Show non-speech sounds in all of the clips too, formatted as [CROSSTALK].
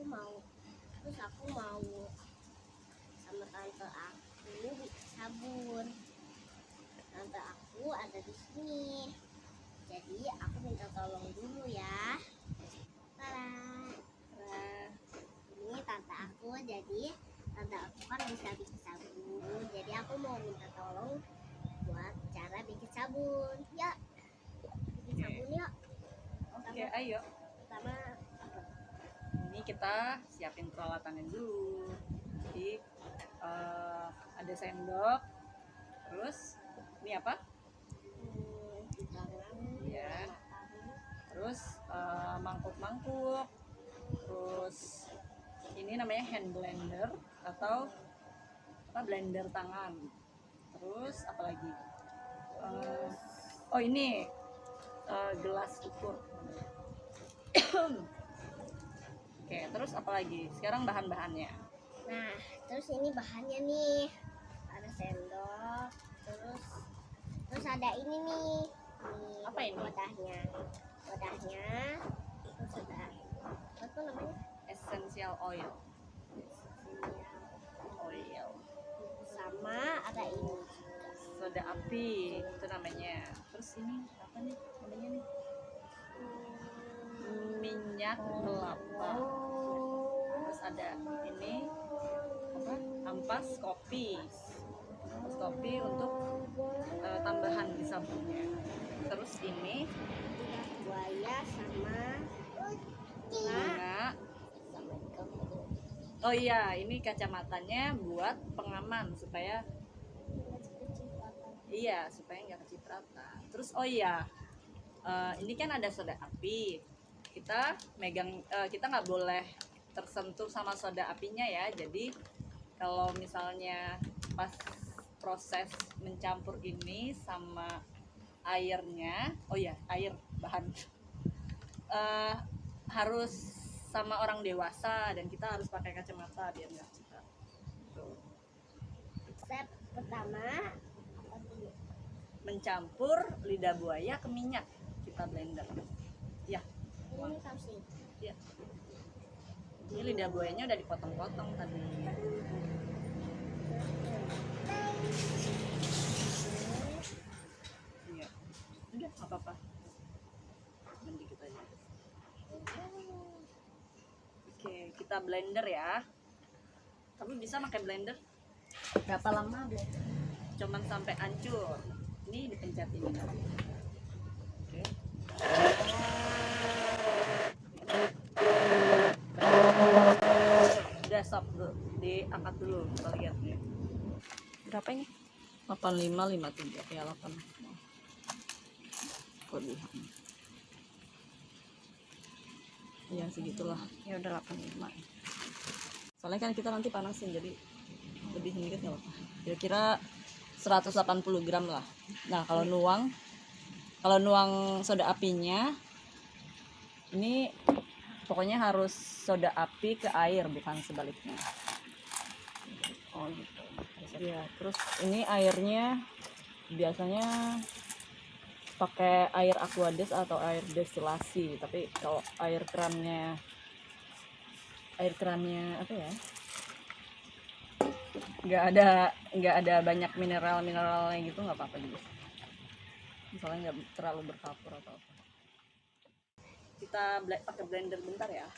aku mau. Terus aku mau sama tante aku sabun. Tante aku ada di sini. Jadi aku minta tolong dulu ya. Nah, ini tante aku jadi tante aku kan bisa bikin sabun. Jadi aku mau minta tolong buat cara bikin sabun. Ya bikin sabun yuk. Oke, ayo. Kita siapin peralatannya dulu. Jadi eh, ada sendok. Terus ini apa? matanya. Terus eh, mangkuk-mangkuk. Terus ini namanya hand blender atau apa blender tangan. Terus apa lagi? Eh, oh ini eh, gelas ukur. [COUGHS] Terus apa lagi? Sekarang bahan-bahannya. Nah, terus ini bahannya nih. Ada sendok, terus terus ada ini nih. Nih, Apa ini? Wadahnya. Wadahnya. Terus ada apa tuh namanya? Essential oil. Oil. Sama ada ini. Soda api itu namanya. Terus ini apa nih namanya nih? Minyak kelapa. Terus ada ini apa? Ampas kopi. Ampas kopi untuk eh, tambahan di sabunnya. Terus ini buaya sama bunga Oh iya, ini kacamatanya buat pengaman supaya Iya, supaya nggak kecipratan. Terus oh iya, eh, ini kan ada soda api. Kita megang, eh, kita nggak boleh tersentuh sama soda apinya ya. Jadi kalau misalnya pas proses mencampur ini sama airnya, oh iya air bahan [LAUGHS] Eh, harus sama orang dewasa dan kita harus pakai kacamata biar nggak. Tuh. Step pertama mencampur lidah buaya ke minyak kita blender ya Ini ya ini lidah buayanya udah dipotong-potong tadi. Iya. Udah nggak apa-apa. Dikit aja. Oke kita blender ya. Kamu bisa pakai blender? Berapa lama blender cuman sampai hancur. Ini dipencet ini oke stop dulu diangkat dulu kita lihat. Nih berapa ini? 8553 ya 8 kelebihan ya segitulah. Ya udah 85 soalnya kan kita nanti panasin jadi lebih sedikit nggak apa kira-kira 180 gram lah. Nah kalau nuang kalau nuang soda apinya ini pokoknya harus soda api ke air bukan sebaliknya. Oh gitu. Ya terus ini airnya biasanya pakai air aquades atau air destilasi. Tapi kalau air kerannya air kerannya apa ya? Nggak ada nggak ada banyak mineral mineralnya gitu nggak apa-apa juga. Misalnya nggak terlalu berkapur atau apa kita pakai blender bentar ya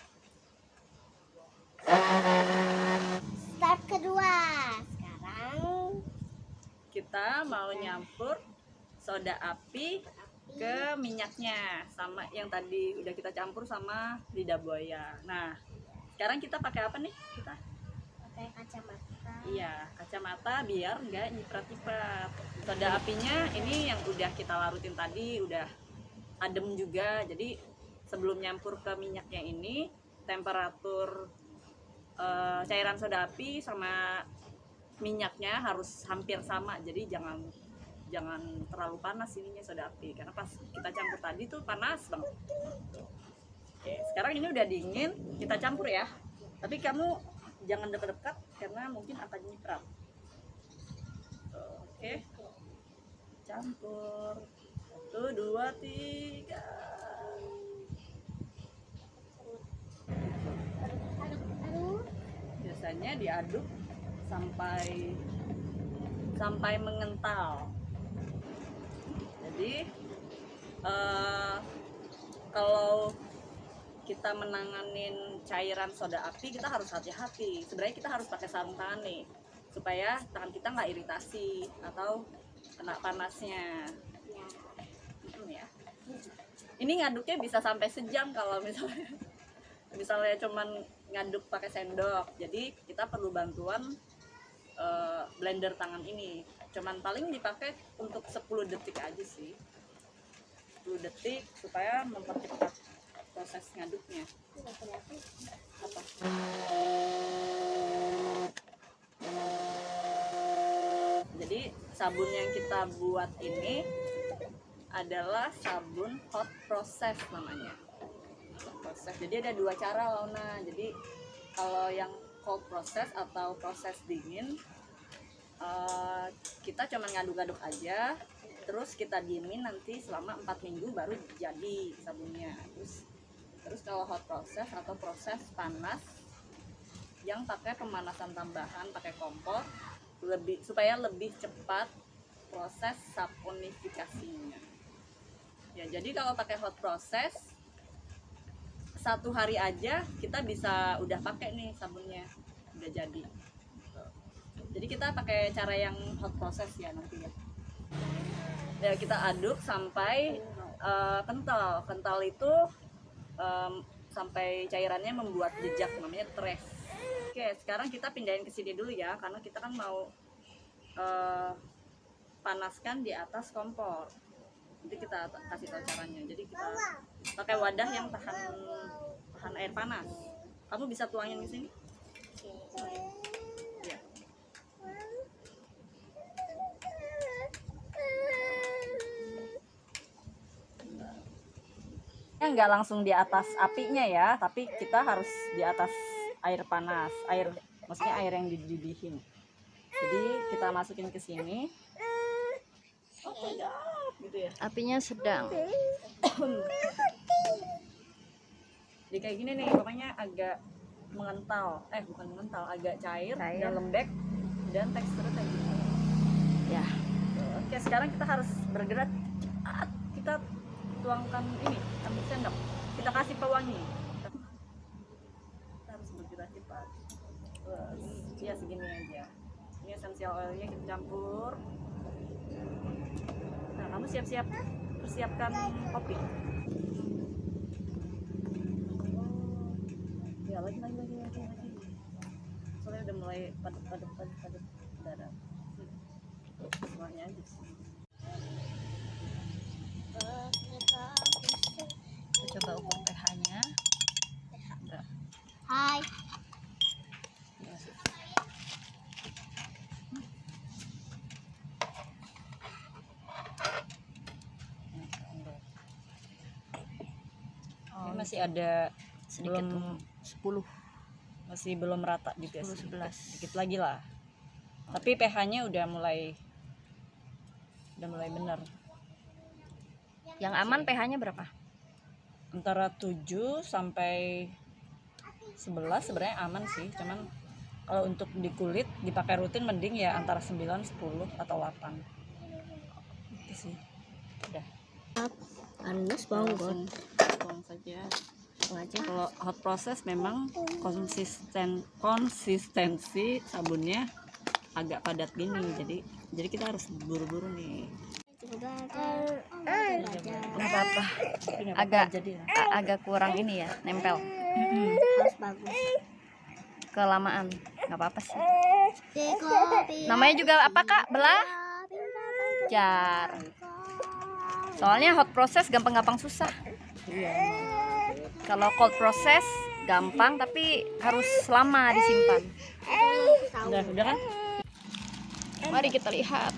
Step kedua. Sekarang kita mau nyampur soda api ke minyaknya sama yang tadi udah kita campur sama lidah buaya nah sekarang kita pakai apa nih kita pakai kacamata. Iya, kacamata biar nggak nyiprat-nyiprat. Soda apinya ini yang udah kita larutin tadi, udah adem juga. Jadi sebelum nyampur ke minyaknya ini, temperatur eh, cairan soda api sama minyaknya harus hampir sama. Jadi jangan jangan terlalu panas ininya soda api karena pas kita campur tadi tuh panas banget. Oke, sekarang ini udah dingin, kita campur ya. Tapi kamu jangan dekat-dekat karena mungkin akan nyiprat. Oke, campur. Satu, dua, tiga. Cairannya diaduk sampai sampai mengental. Jadi eh, kalau kita menanganin cairan soda api kita harus hati-hati. Sebenarnya kita harus pakai sarung tangan nih supaya tangan kita nggak iritasi atau kena panasnya. Ya. Hmm, ya. Ini ngaduknya bisa sampai sejam kalau misalnya misalnya cuman ngaduk pakai sendok. Jadi kita perlu bantuan eh, blender tangan ini. Cuman paling dipakai untuk 10 detik aja sih. 10 detik supaya mempercepat proses ngaduknya. Apa? Jadi sabun yang kita buat ini adalah sabun hot process namanya hot process jadi ada dua cara Launa. Jadi kalau yang cold process atau proses dingin eh, kita cuma ngaduk-aduk aja terus kita diemin nanti selama 4 minggu baru jadi sabunnya. Terus terus kalau hot process atau proses panas yang pakai pemanasan tambahan pakai kompor lebih supaya lebih cepat proses saponifikasinya ya jadi kalau pakai hot process satu hari aja kita bisa udah pakai nih sabunnya. Udah jadi. Jadi kita pakai cara yang hot process ya nanti ya ya kita aduk sampai eh, kental. Kental itu em, sampai cairannya membuat jejak namanya trace oke sekarang kita pindahin ke sini dulu ya karena kita kan mau eh, panaskan di atas kompor nanti kita ta- kasih tahu caranya. Jadi kita pakai wadah yang tahan tahan air panas. Kamu bisa tuangin di sini? Ya Ya, nggak langsung di atas apinya ya tapi kita harus di atas air panas air maksudnya air yang dididihin jadi kita masukin ke sini. Oh sedap gitu ya? Apinya sedang. jadi kayak gini nih pokoknya agak mengental. Eh bukan mengental agak cair, Cair. dan lembek dan teksturnya kayak gitu Ya. oke sekarang kita harus bergerak cepat. Kita tuangkan ini ambil sendok. Kita kasih pewangi. Kita harus bergerak cepat. Terus, ya segini aja. Ini essential oilnya kita campur kamu siap-siap persiapkan kopi ya lagi lagi lagi lagi lagi soalnya udah mulai padat padat padat padat darah semuanya aja sih Kita coba ukur pH-nya. Enggak. Hai. ini masih ada Sedikit belum 10 masih belum rata juga 10 sih 11. dikit lagi lah. Tapi pH-nya udah mulai udah mulai bener Yang aman pH-nya berapa? antara 7 sampai 11 sebenarnya aman sih. Cuman kalau untuk di kulit dipakai rutin mending ya antara 9 10 atau 8 itu sih. Udah. Panas langsung tuang saja aja. kalau hot process memang konsisten konsistensi sabunnya agak padat gini jadi jadi kita harus buru-buru nih Nggak apa-apa. Tapi nggak Agak- apa-apa, jadi. A- agak kurang ini ya, nempel. Harus bagus. Kelamaan. Nggak apa-apa sih. Namanya juga apa, Kak? Belah? Jar. Soalnya hot process gampang-gampang susah. Iya Kalau cold process gampang tapi harus lama disimpan. udah udah kan Mari kita lihat.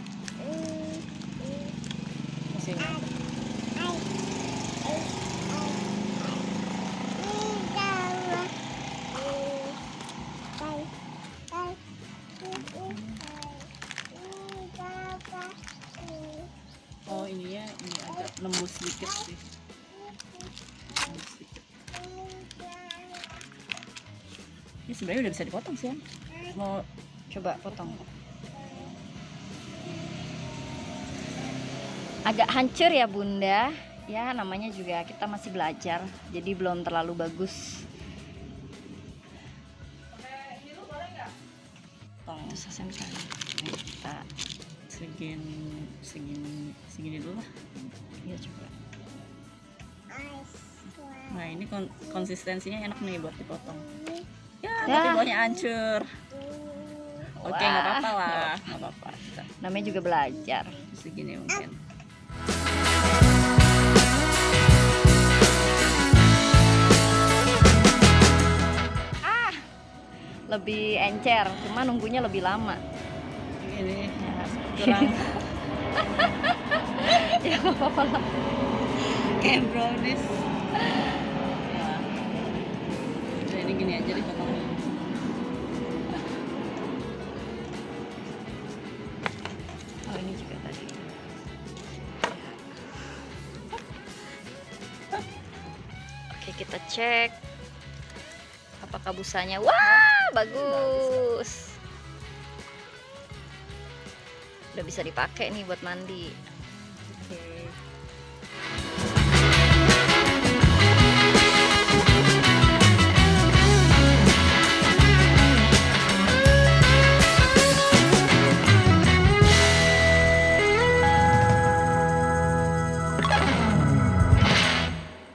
oh ininya ini agak nembus sedikit sih ini sebenarnya udah bisa dipotong sih ya. Mau Coba potong. Agak hancur ya bunda. Ya namanya juga kita masih belajar, jadi belum terlalu bagus. potong selesai misalnya. Kita segini segini segini dulu lah. ya coba. Nah ini kon- konsistensinya enak nih buat dipotong. Ya, Ya. tapi bawahnya hancur. Oke, nggak Wah. apa-apa lah, nggak apa-apa. Namanya juga belajar. Segini mungkin. Lebih encer, cuma nunggunya lebih lama. Ini Ya, kurang [LAUGHS] [LAUGHS] ya nggak apa-apa lah. kayak brownies. Ya. Ini gini aja dipotong. Cek apakah busanya. Wah bagus. Udah bisa dipakai nih buat mandi.